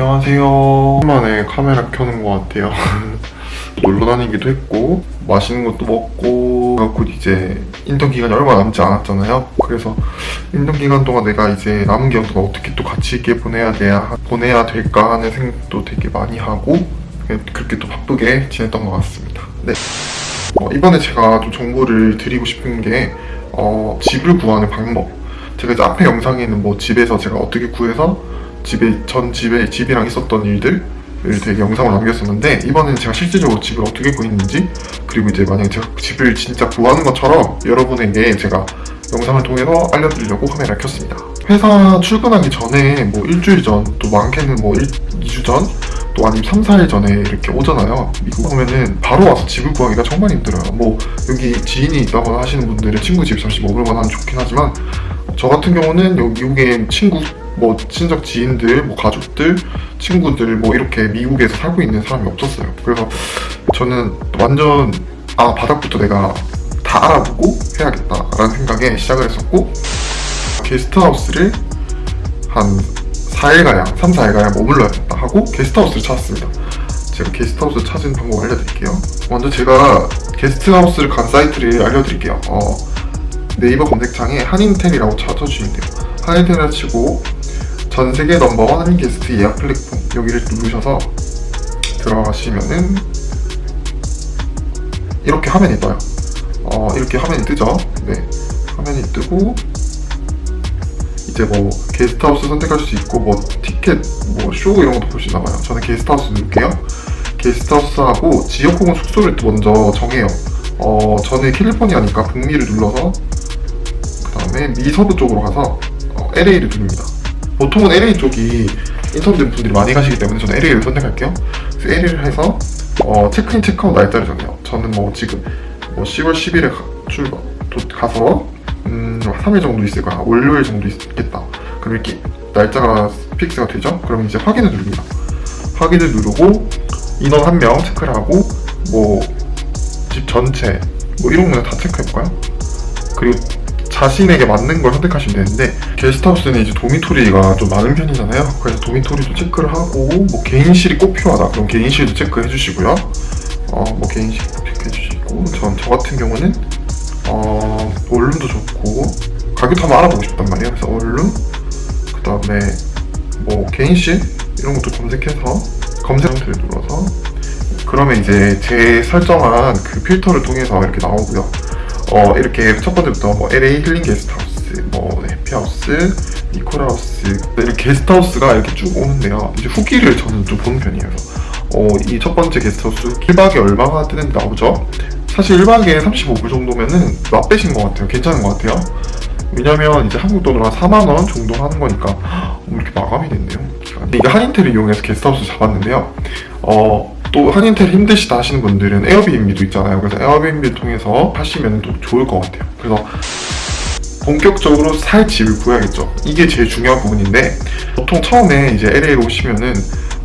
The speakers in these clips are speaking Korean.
안녕하세요. 오랜만에 카메라 켜는 것 같아요. 놀러 다니기도 했고 맛있는 것도 먹고 곧 이제 인턴 기간이 얼마 남지 않았잖아요. 그래서 인턴 기간 동안 내가 이제 남은 기간 동안 어떻게 또 같이 있게 보내야 돼야 보내야 될까 하는 생각도 되게 많이 하고 그렇게 또 바쁘게 지냈던 것 같습니다. 네. 어, 이번에 제가 좀 정보를 드리고 싶은 게 어, 집을 구하는 방법. 제가 이제 앞에 영상에는 뭐 집에서 제가 어떻게 구해서 집에 전 집에 집이랑 있었던 일들을 되게 영상으로 남겼었는데 이번에는 제가 실질적으로 집을 어떻게 구했는지 그리고 이제 만약에 제가 집을 진짜 구하는 것처럼 여러분에게 제가 영상을 통해서 알려드리려고 카메라를 켰습니다. 회사 출근하기 전에 뭐 일주일 전, 또 많게는 뭐 1, 2주 전, 또 아니면 3, 4일 전에 이렇게 오잖아요. 미국 오면은 바로 와서 집을 구하기가 정말 힘들어요. 뭐 여기 지인이 있다거나 하시는 분들은 친구 집 잠시 머물거나 하면 좋긴 하지만 저 같은 경우는 여기 미국에 친구 뭐 친척 지인들, 뭐 가족들, 친구들 뭐 이렇게 미국에서 살고 있는 사람이 없었어요. 그래서 저는 완전 아 바닥부터 내가 다 알아보고 해야겠다라는 생각에 시작을 했었고 게스트하우스를 한 4일가량, 3, 4일가량 머물러야겠다 하고 게스트하우스를 찾았습니다. 제가 게스트하우스 찾은 방법 알려드릴게요. 먼저 제가 게스트하우스를 간 사이트를 알려드릴게요. 어, 네이버 검색창에 한인텔이라고 찾아주시면 돼요. 한인텔을 치고 전 세계 넘버원 한인 게스트 예약 플랫폼 여기를 누르셔서 들어가시면은 이렇게 화면이 떠요. 어, 이렇게 화면이 뜨죠. 네, 화면이 뜨고 이제 뭐 게스트하우스 선택할 수 있고 뭐 티켓, 뭐 쇼 이런 것도 볼 수 있나 봐요. 저는 게스트하우스 누를게요. 게스트하우스하고 지역 혹은 숙소를 또 먼저 정해요. 어, 저는 캘리포니아니까 북미를 눌러서 그 다음에 미서부 쪽으로 가서 어, LA를 누릅니다. 보통은 LA 쪽이 인턴들 분들이 많이 가시기 때문에 저는 LA를 선택할게요. 그래서 LA를 해서 어, 체크인 체크아웃 날짜를 정해요. 저는 뭐 지금 뭐 10월 10일에 가, 출발 도- 가서 음, 3일 정도 있을 거야. 월요일 정도 있겠다. 그럼 이렇게 날짜가 fix가 되죠? 그럼 이제 확인을 누릅니다. 확인을 누르고 인원 한 명 체크를 하고 뭐 집 전체 뭐 이런 거는 다 체크해볼까요? 그리고 자신에게 맞는 걸 선택하시면 되는데 게스트하우스는 이제 도미토리가 좀 많은 편이잖아요. 그래서 도미토리도 체크를 하고 뭐 개인실이 꼭 필요하다. 그럼 개인실도 체크해 주시고요. 어뭐 개인실 체크해 주시고 전 저 같은 경우는 어 원룸도 좋고 가격도 한번 알아보고 싶단 말이에요. 그래서 원룸 그 다음에 뭐 개인실 이런 것도 검색해서 검색 상태를 눌러서 그러면 이제 제 설정한 그 필터를 통해서 이렇게 나오고요. 어, 이렇게 첫 번째부터 뭐 LA 힐링 게스트하우스, 뭐 해피하우스, 니콜하우스 이렇게 게스트하우스가 이렇게 쭉 오는데요. 이제 후기를 저는 좀 보는 편이에요. 어, 이 첫 번째 게스트하우스 1박에 얼마가 뜨는지 나오죠. 사실 1박에 35불 정도면은 맛배신 것 같아요. 괜찮은 것 같아요. 왜냐면 이제 한국 돈으로 한 4만원 정도 하는 거니까 어, 이렇게 마감이 됐네요. 이게 한인텔을 이용해서 게스트하우스 잡았는데요. 어, 또 한인텔 힘드시다 하시는 분들은 에어비앤비도 있잖아요. 그래서 에어비앤비를 통해서 하시면 또 좋을 것 같아요. 그래서 본격적으로 살 집을 구해야겠죠. 이게 제일 중요한 부분인데 보통 처음에 이제 LA로 오시면은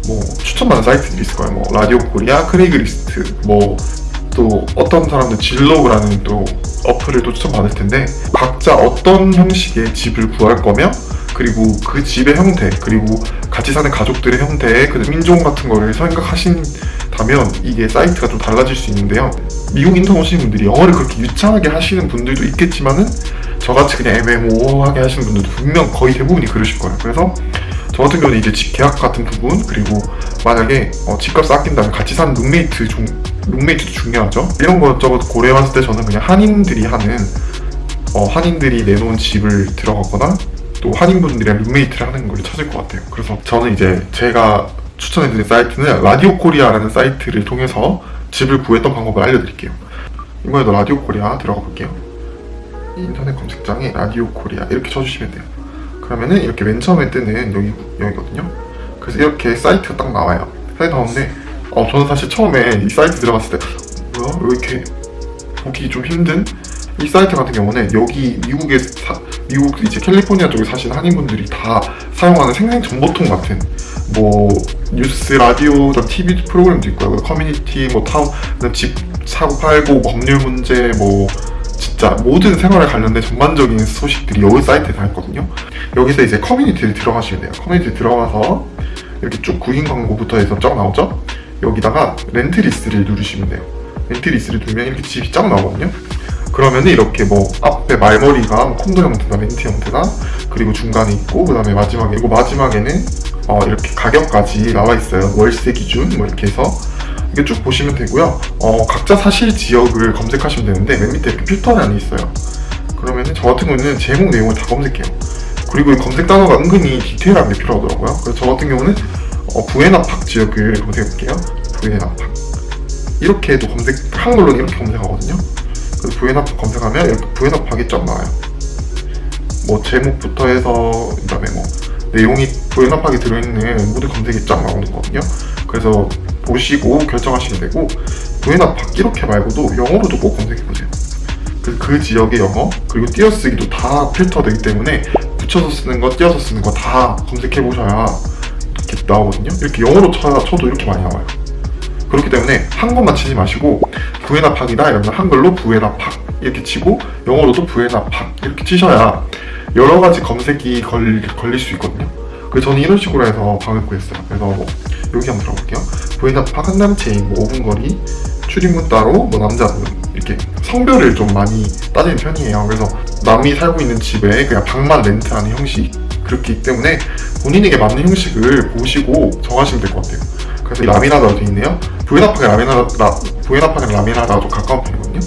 뭐 추천받는 사이트들이 있을 거예요. 뭐 Radio Korea, Craigslist, 뭐 또 어떤 사람들 진로그라는 또 어플을 또 추천받을 텐데 각자 어떤 형식의 집을 구할 거며 그리고 그 집의 형태 그리고 같이 사는 가족들의 형태 그 민족 같은 거를 생각하신다면 이게 사이트가 좀 달라질 수 있는데요. 미국 인턴 오시는 분들이 영어를 그렇게 유창하게 하시는 분들도 있겠지만은 저같이 그냥 애매모호하게 하시는 분들도 분명 거의 대부분이 그러실 거예요. 그래서 저 같은 경우는 이제 집 계약 같은 부분 그리고 만약에 어, 집값 아낀다면 같이 사는 룸메이트 중 룸메이트도 중요하죠. 이런 것 저것 고려해봤을 때 저는 그냥 한인들이 하는 어, 한인들이 내놓은 집을 들어가거나 또 한인분들이랑 룸메이트를 하는 걸 찾을 것 같아요. 그래서 저는 이제 제가 추천해드린 사이트는 Radio Korea라는 사이트를 통해서 집을 구했던 방법을 알려드릴게요. 이번에도 Radio Korea 들어가 볼게요. 인터넷 검색창에 Radio Korea 이렇게 쳐주시면 돼요. 그러면은 이렇게 맨 처음에 뜨는 여기, 여기거든요. 그래서 이렇게 사이트가 딱 나와요. 사이트 나오는데 어, 저는 사실 처음에 이 사이트 들어갔을 때 뭐야? 왜 이렇게 보기 좀 힘든 이 사이트 같은 경우는 여기 미국에 사, 미국 이제 캘리포니아 쪽에 사시는 한인분들이 다 사용하는 생생 정보통 같은 뭐 뉴스 라디오 TV 프로그램도 있고요 커뮤니티 뭐 타운 집 사고 팔고 뭐 법률 문제 뭐 진짜 모든 생활에 관련된 전반적인 소식들이 여기 사이트에 다 있거든요 여기서 이제 커뮤니티를 들어가시면 돼요 커뮤니티 들어가서 이렇게 쭉 구인 광고부터 해서 쫙 나오죠? 여기다가 렌트 리스트를 누르시면 돼요. 렌트 리스트를 누르면 이렇게 집이 쫙 나오거든요. 그러면은 이렇게 뭐 앞에 말머리가 뭐 콘도 형태나 렌트 형태나 그리고 중간에 있고 그 다음에 마지막에 이거 마지막에는 어 이렇게 가격까지 나와 있어요. 월세 기준 뭐 이렇게 해서 이게 쭉 보시면 되고요. 어 각자 사실 지역을 검색하시면 되는데 맨 밑에 이렇게 필터란이 있어요. 그러면은 저 같은 경우는 제목 내용을 다 검색해요. 그리고 이 검색 단어가 은근히 디테일한 게 필요하더라고요. 그래서 저 같은 경우는 어, 부에나팍 지역을 검색해 볼게요. 부에나팍. 이렇게 해도 검색, 한글로는 이렇게 검색하거든요. 부에나팍 검색하면 이렇게 부에나팍이 쫙 나와요. 뭐 제목부터 해서 그 다음에 뭐 내용이 부에나팍이 들어있는 모든 검색이 쫙 나오는 거거든요. 그래서 보시고 결정하시면 되고 부에나팍 이렇게 말고도 영어로도 꼭 검색해 보세요. 그, 그 지역의 영어 그리고 띄어쓰기도 다 필터되기 때문에 붙여서 쓰는 거 띄어서 쓰는 거 다 검색해 보셔야 이렇게 나오거든요. 이렇게 영어로 쳐, 쳐도 이렇게 많이 나와요. 그렇기 때문에 한국만 치지 마시고 부에나팍이다 이러면 한글로 부에나팍 이렇게 치고 영어로도 부에나팍 이렇게 치셔야 여러 가지 검색이 걸, 걸릴 수 있거든요. 그래서 저는 이런 식으로 해서 방을 구했어요. 그래서 뭐 여기 한번 들어볼게요. 부에나팍 한남체인 뭐 5분 거리 출입문 따로 뭐 남자분 이렇게 성별을 좀 많이 따지는 편이에요. 그래서 남이 살고 있는 집에 그냥 방만 렌트하는 형식 그렇기 때문에 본인에게 맞는 형식을 보시고 정하시면 될 것 같아요. 그래서 되어 있네요. 부에나팍의 라미나다, 부에나팍의 라미나다가 좀 가까운 편이거든요.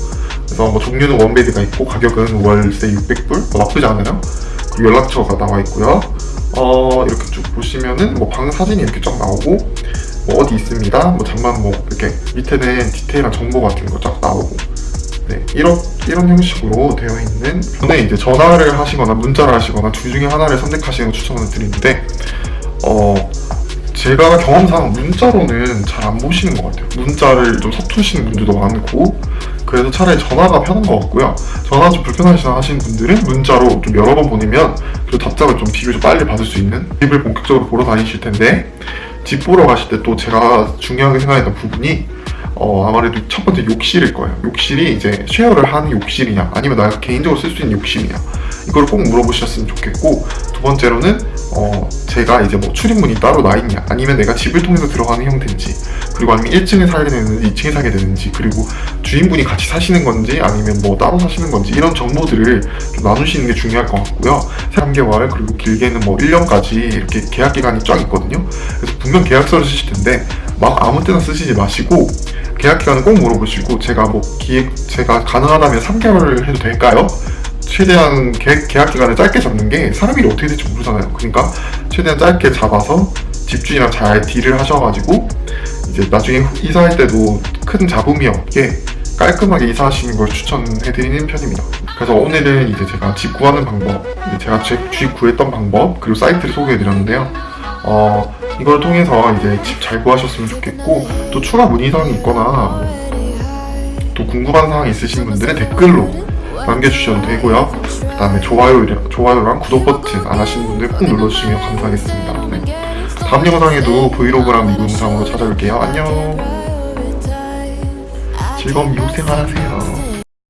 그래서 뭐 종류는 원베드가 있고 가격은 월세 600불 뭐 나쁘지 않아요. 그리고 연락처가 나와 있고요. 어 이렇게 쭉 보시면은 뭐 방 사진이 이렇게 쫙 나오고 뭐 어디 있습니다. 뭐 잠만 뭐 이렇게 밑에는 디테일한 정보 같은 거 쫙 나오고 네, 이런, 이런 형식으로 되어 있는 저는 이제 전화를 하시거나 문자를 하시거나 둘 중에 하나를 선택하시는 걸 추천을 드리는데 어, 제가 경험상 문자로는 잘 안 보시는 것 같아요 문자를 좀 서투시는 분들도 많고 그래서 차라리 전화가 편한 것 같고요 전화 좀 불편하시다 하시는 분들은 문자로 좀 여러 번 보내면 그 답장을 좀 비교적 빨리 받을 수 있는 집을 본격적으로 보러 다니실 텐데 집 보러 가실 때 또 제가 중요하게 생각했던 부분이 어, 아무래도 첫 번째 욕실일 거예요. 욕실이 이제 쉐어를 하는 욕실이냐, 아니면 내가 개인적으로 쓸 수 있는 욕실이냐, 이걸 꼭 물어보셨으면 좋겠고, 두 번째로는, 어, 제가 이제 뭐 출입문이 따로 나 있냐, 아니면 내가 집을 통해서 들어가는 형태인지, 그리고 아니면 1층에 살게 되는지, 2층에 살게 되는지, 그리고 주인분이 같이 사시는 건지, 아니면 뭐 따로 사시는 건지, 이런 정보들을 좀 나누시는 게 중요할 것 같고요. 3개월, 그리고 길게는 뭐 1년까지 이렇게 계약 기간이 쫙 있거든요. 그래서 분명 계약서를 쓰실 텐데, 막 아무 때나 쓰시지 마시고, 계약 기간은 꼭 물어보시고 제가 뭐 기획 제가 가능하다면 3개월을 해도 될까요? 최대한 계, 계약 기간을 짧게 잡는 게 사람 일이 어떻게 될지 모르잖아요. 그러니까 최대한 짧게 잡아서 집주인이랑 잘 딜을 하셔가지고 이제 나중에 이사할 때도 큰 잡음이 없게 깔끔하게 이사하시는 걸 추천해드리는 편입니다. 그래서 오늘은 이제 제가 집 구하는 방법, 제가 집 구했던 방법, 그리고 사이트를 소개해드렸는데요. 어, 이걸 통해서 이제 집 잘 구하셨으면 좋겠고 또 추가 문의사항이 있거나 또 궁금한 사항 있으신 분들은 댓글로 남겨주셔도 되고요. 그 다음에 좋아요, 좋아요랑 구독 버튼 안 하시는 분들 꼭 눌러주시면 감사하겠습니다. 네. 다음 영상에도 브이로그랑 리뷰 영상으로 찾아올게요. 안녕. 즐거운 미국 생활 하세요